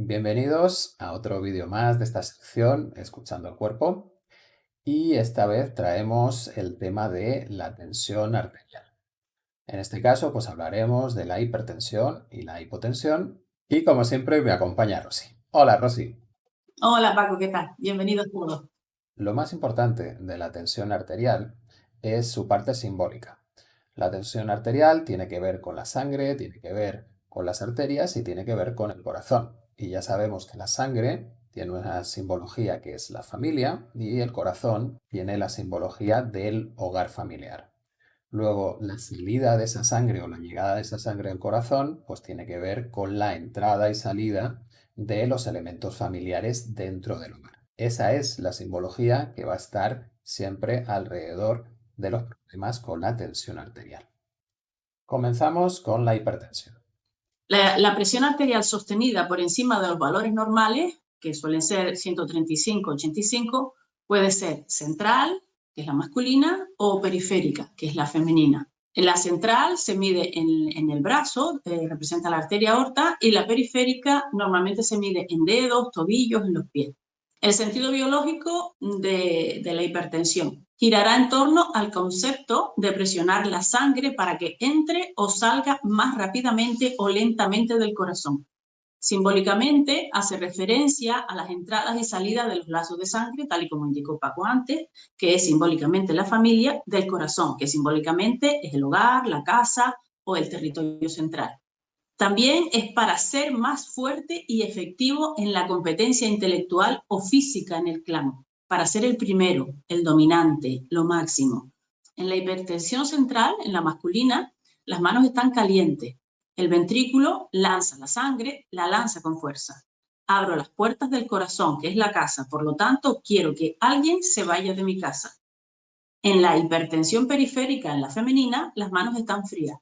Bienvenidos a otro vídeo más de esta sección Escuchando el cuerpo y esta vez traemos el tema de la tensión arterial. En este caso pues hablaremos de la hipertensión y la hipotensión y como siempre me acompaña Rosy. Hola Rosy. Hola Paco, ¿qué tal? Bienvenidos todos. Lo más importante de la tensión arterial es su parte simbólica. La tensión arterial tiene que ver con la sangre, tiene que ver con las arterias y tiene que ver con el corazón. Y ya sabemos que la sangre tiene una simbología que es la familia y el corazón tiene la simbología del hogar familiar. Luego, la salida de esa sangre o la llegada de esa sangre al corazón, pues tiene que ver con la entrada y salida de los elementos familiares dentro del hogar. Esa es la simbología que va a estar siempre alrededor de los problemas con la tensión arterial. Comenzamos con la hipertensión. La, presión arterial sostenida por encima de los valores normales, que suelen ser 135-85, puede ser central, que es la masculina, o periférica, que es la femenina. En la central se mide en, el brazo, eh, representa la arteria aorta, y la periférica normalmente se mide en dedos, tobillos, en los pies. El sentido biológico de, la hipertensión girará en torno al concepto de presionar la sangre para que entre o salga más rápidamente o lentamente del corazón. Simbólicamente hace referencia a las entradas y salidas de los lazos de sangre, tal y como indicó Paco antes, que es simbólicamente la familia del corazón, que simbólicamente es el hogar, la casa o el territorio central. También es para ser más fuerte y efectivo en la competencia intelectual o física en el clan, para ser el primero, el dominante, lo máximo. En la hipertensión central, en la masculina, las manos están calientes. El ventrículo lanza la sangre, la lanza con fuerza. Abro las puertas del corazón, que es la casa, por lo tanto, quiero que alguien se vaya de mi casa. En la hipertensión periférica, en la femenina, las manos están frías.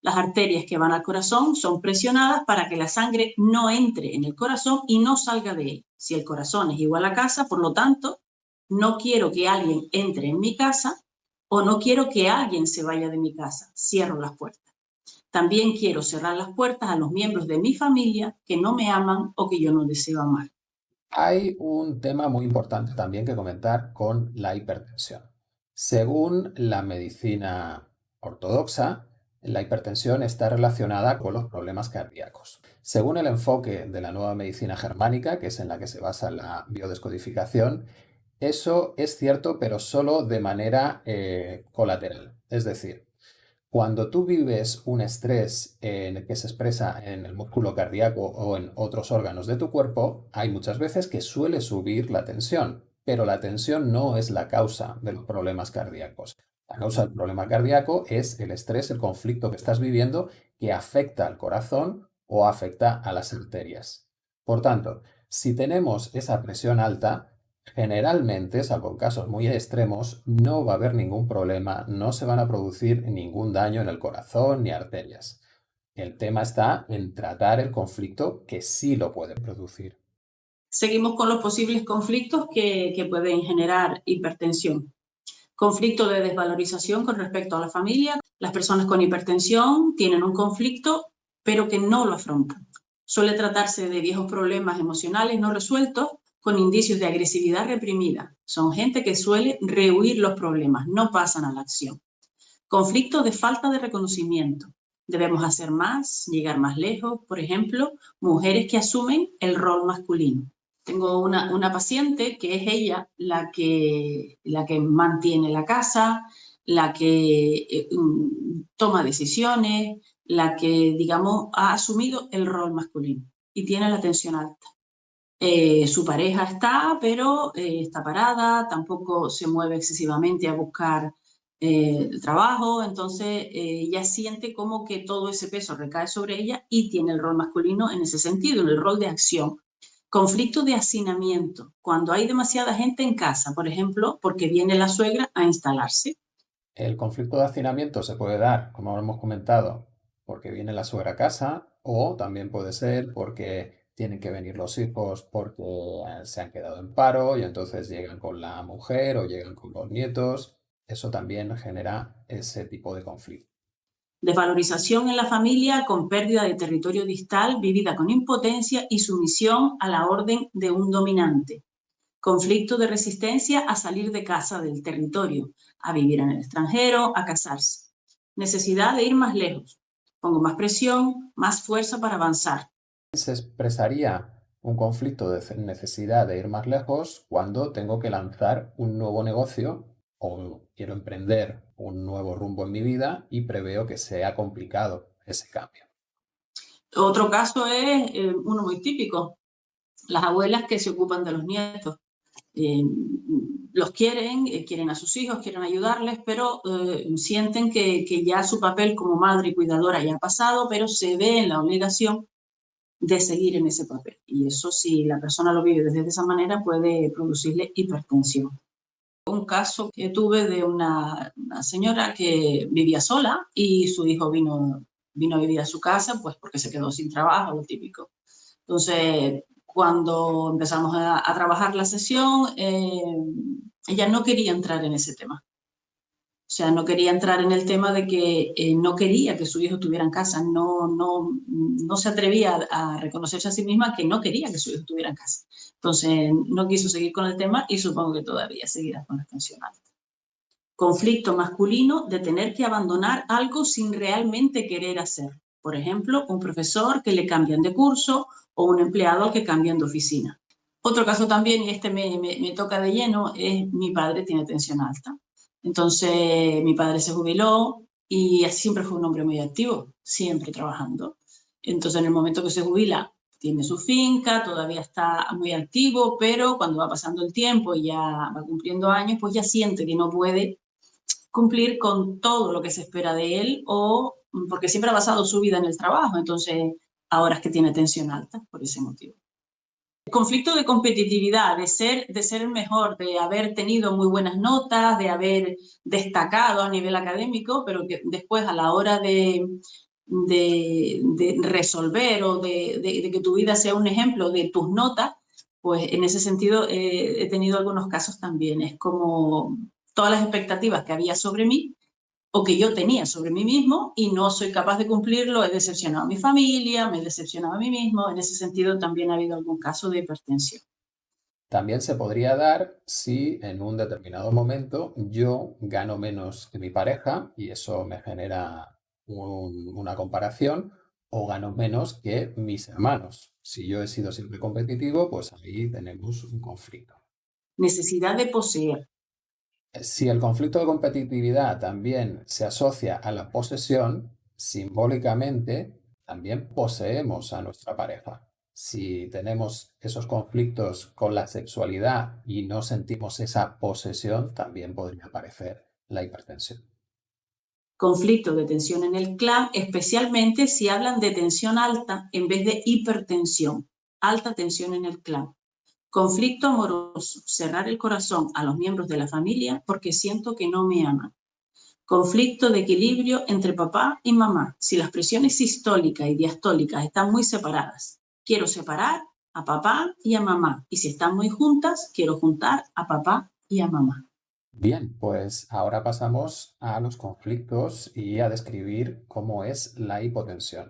Las arterias que van al corazón son presionadas para que la sangre no entre en el corazón y no salga de él. Si el corazón es igual a casa, por lo tanto, no quiero que alguien entre en mi casa o no quiero que alguien se vaya de mi casa. Cierro las puertas. También quiero cerrar las puertas a los miembros de mi familia que no me aman o que yo no deseo amar. Hay un tema muy importante también que comentar con la hipertensión. Según la medicina ortodoxa, la hipertensión está relacionada con los problemas cardíacos. Según el enfoque de la nueva medicina germánica, que es en la que se basa la biodescodificación, eso es cierto, pero solo de manera eh, colateral. Es decir, cuando tú vives un estrés que se expresa en el músculo cardíaco o en otros órganos de tu cuerpo, hay muchas veces que suele subir la tensión, pero la tensión no es la causa de los problemas cardíacos. La causa del problema cardíaco es el estrés, el conflicto que estás viviendo que afecta al corazón o afecta a las arterias. Por tanto, si tenemos esa presión alta, generalmente, salvo en casos muy extremos, no va a haber ningún problema, no se van a producir ningún daño en el corazón ni arterias. El tema está en tratar el conflicto que sí lo puede producir. Seguimos con los posibles conflictos que, que pueden generar hipertensión conflicto de desvalorización con respecto a la familia. Las personas con hipertensión tienen un conflicto, pero que no lo afrontan. Suele tratarse de viejos problemas emocionales no resueltos con indicios de agresividad reprimida. Son gente que suele rehuir los problemas, no pasan a la acción. Conflicto de falta de reconocimiento. Debemos hacer más, llegar más lejos. Por ejemplo, mujeres que asumen el rol masculino. Tengo una, una, paciente que es ella la que, la que mantiene la casa, la que eh, mm, toma decisiones, la que, digamos, ha asumido el rol masculino y tiene la tensión alta. Eh, su pareja está, pero eh, está parada, tampoco se mueve excesivamente a buscar el trabajo, entonces ella siente como que todo ese peso recae sobre ella y tiene el rol masculino en ese sentido, en el rol de acción. Conflicto de hacinamiento, cuando hay demasiada gente en casa, por ejemplo, porque viene la suegra a instalarse. El conflicto de hacinamiento se puede dar, como hemos comentado, porque viene la suegra a casa o también puede ser porque tienen que venir los hijos porque se han quedado en paro y entonces llegan con la mujer o llegan con los nietos. Eso también genera ese tipo de conflicto. Desvalorización en la familia con pérdida de territorio distal vivida con impotencia y sumisión a la orden de un dominante. Conflicto de resistencia a salir de casa del territorio, a vivir en el extranjero, a casarse. Necesidad de ir más lejos. Pongo más presión, más fuerza para avanzar. Se expresaría un conflicto de necesidad de ir más lejos cuando tengo que lanzar un nuevo negocio o quiero emprender un nuevo rumbo en mi vida y preveo que sea complicado ese cambio. Otro caso es eh, uno muy típico, las abuelas que se ocupan de los nietos. Eh, los quieren, eh, quieren a sus hijos, quieren ayudarles, pero sienten que, que, ya su papel como madre y cuidadora ya ha pasado, pero se ve en la obligación de seguir en ese papel. Y eso, si la persona lo vive desde esa manera, puede producirle hipertensión un caso que tuve de una, señora que vivía sola y su hijo vino, vino a vivir a su casa, pues porque se quedó sin trabajo, lo típico. Entonces, cuando empezamos a, trabajar la sesión, eh, ella no quería entrar en ese tema. O sea, no quería entrar en el tema de que eh, no quería que su hijo estuviera en casa, no, no, no se atrevía a, reconocerse a sí misma que no quería que su hijo estuviera en casa. Entonces, no quiso seguir con el tema y supongo que todavía seguirá con la tensión alta. Conflicto masculino de tener que abandonar algo sin realmente querer hacer. Por ejemplo, un profesor que le cambian de curso o un empleado que cambian de oficina. Otro caso también, y este me, me, me toca de lleno, es mi padre tiene tensión alta. Entonces mi padre se jubiló y siempre fue un hombre muy activo, siempre trabajando. Entonces en el momento que se jubila tiene su finca, todavía está muy activo, pero cuando va pasando el tiempo y ya va cumpliendo años, pues ya siente que no puede cumplir con todo lo que se espera de él o porque siempre ha basado su vida en el trabajo, entonces ahora es que tiene tensión alta por ese motivo conflicto de competitividad, de ser, de ser el mejor, de haber tenido muy buenas notas, de haber destacado a nivel académico, pero que después a la hora de, de, resolver o de, de, que tu vida sea un ejemplo de tus notas, pues en ese sentido eh, he tenido algunos casos también. Es como todas las expectativas que había sobre mí o que yo tenía sobre mí mismo y no soy capaz de cumplirlo, he decepcionado a mi familia, me he decepcionado a mí mismo, en ese sentido también ha habido algún caso de hipertensión. También se podría dar si en un determinado momento yo gano menos que mi pareja y eso me genera una comparación o gano menos que mis hermanos. Si yo he sido siempre competitivo, pues ahí tenemos un conflicto. Necesidad de poseer. Si el conflicto de competitividad también se asocia a la posesión, simbólicamente también poseemos a nuestra pareja. Si tenemos esos conflictos con la sexualidad y no sentimos esa posesión, también podría aparecer la hipertensión. Conflicto de tensión en el clan, especialmente si hablan de tensión alta en vez de hipertensión. Alta tensión en el clan. Conflicto amoroso, cerrar el corazón a los miembros de la familia porque siento que no me aman. Conflicto de equilibrio entre papá y mamá, si las presiones sistólicas y diastólicas están muy separadas. Quiero separar a papá y a mamá, y si están muy juntas, quiero juntar a papá y a mamá. Bien, pues ahora pasamos a los conflictos y a describir cómo es la hipotensión.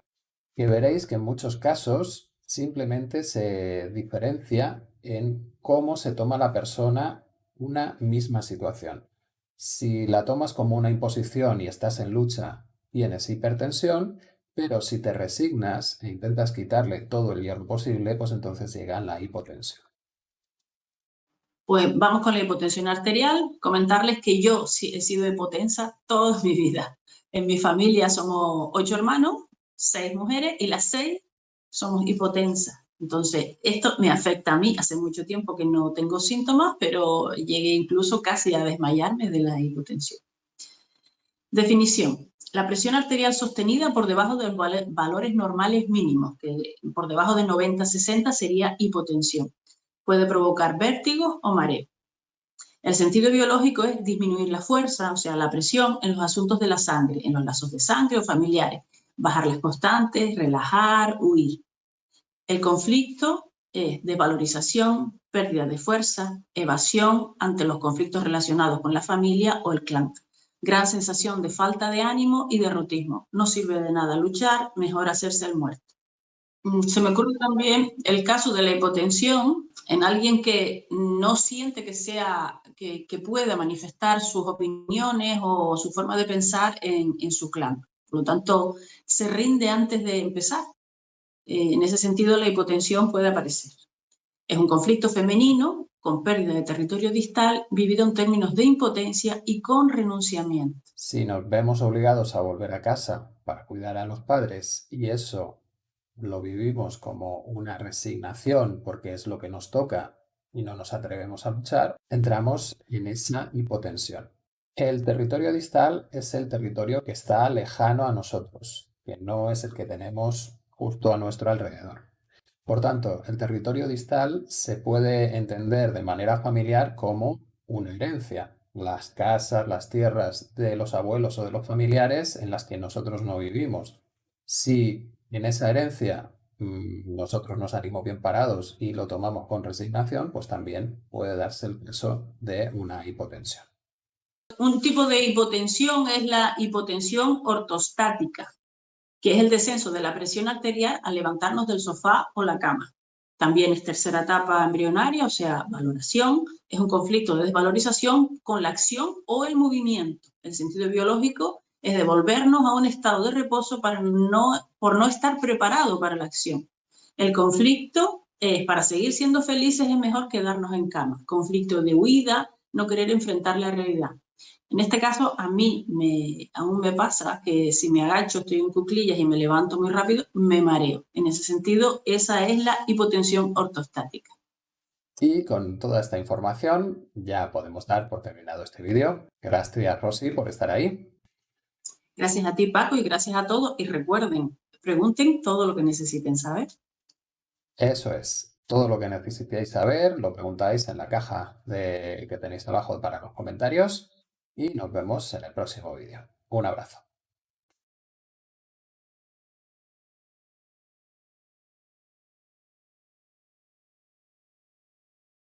Que veréis que en muchos casos simplemente se diferencia en cómo se toma la persona una misma situación. Si la tomas como una imposición y estás en lucha, tienes hipertensión, pero si te resignas e intentas quitarle todo el hierro posible, pues entonces llega la hipotensión. Pues vamos con la hipotensión arterial. Comentarles que yo he sido hipotensa toda mi vida. En mi familia somos ocho hermanos, seis mujeres y las seis somos hipotensas. Entonces, esto me afecta a mí. Hace mucho tiempo que no tengo síntomas, pero llegué incluso casi a desmayarme de la hipotensión. Definición. La presión arterial sostenida por debajo de los valores normales mínimos, que por debajo de 90-60 sería hipotensión. Puede provocar vértigo o mareo. El sentido biológico es disminuir la fuerza, o sea, la presión en los asuntos de la sangre, en los lazos de sangre o familiares, bajar las constantes, relajar, huir. El conflicto es desvalorización, pérdida de fuerza, evasión ante los conflictos relacionados con la familia o el clan. gran sensación de falta de ánimo y derrotismo. No sirve de nada luchar, mejor hacerse el muerto. Mm, se me ocurre también el caso de la hipotensión en alguien que no siente que, sea, que, pueda manifestar sus opiniones o su forma de pensar en, su clan. Por lo tanto, se rinde antes de empezar. Eh, en ese sentido, la hipotensión puede aparecer. Es un conflicto femenino con pérdida de territorio distal vivido en términos de impotencia y con renunciamiento. Si nos vemos obligados a volver a casa para cuidar a los padres y eso lo vivimos como una resignación porque es lo que nos toca y no nos atrevemos a luchar, entramos en esa hipotensión. El territorio distal es el territorio que está lejano a nosotros, que no es el que tenemos justo a nuestro alrededor. Por tanto, el territorio distal se puede entender de manera familiar como una herencia. Las casas, las tierras de los abuelos o de los familiares en las que nosotros no vivimos. Si en esa herencia mm, nosotros nos salimos bien parados y lo tomamos con resignación, pues también puede darse el peso de una hipotensión. Un tipo de hipotensión es la hipotensión ortostática, que es el descenso de la presión arterial al levantarnos del sofá o la cama. También es tercera etapa embrionaria, o sea, valoración. Es un conflicto de desvalorización con la acción o el movimiento. El sentido biológico es devolvernos a un estado de reposo para no, por no estar preparado para la acción. El conflicto es, para seguir siendo felices, es mejor quedarnos en cama. Conflicto de huida, no querer enfrentar la realidad. En este caso, a mí me, aún me pasa que si me agacho, estoy en cuclillas y me levanto muy rápido, me mareo. En ese sentido, esa es la hipotensión ortostática. Y con toda esta información ya podemos dar por terminado este vídeo. Gracias, Rosy, por estar ahí. Gracias a ti, Paco, y gracias a todos. Y recuerden, pregunten todo lo que necesiten saber. Eso es. Todo lo que necesitéis saber lo preguntáis en la caja de, que tenéis abajo para los comentarios y nos vemos en el próximo vídeo. Un abrazo.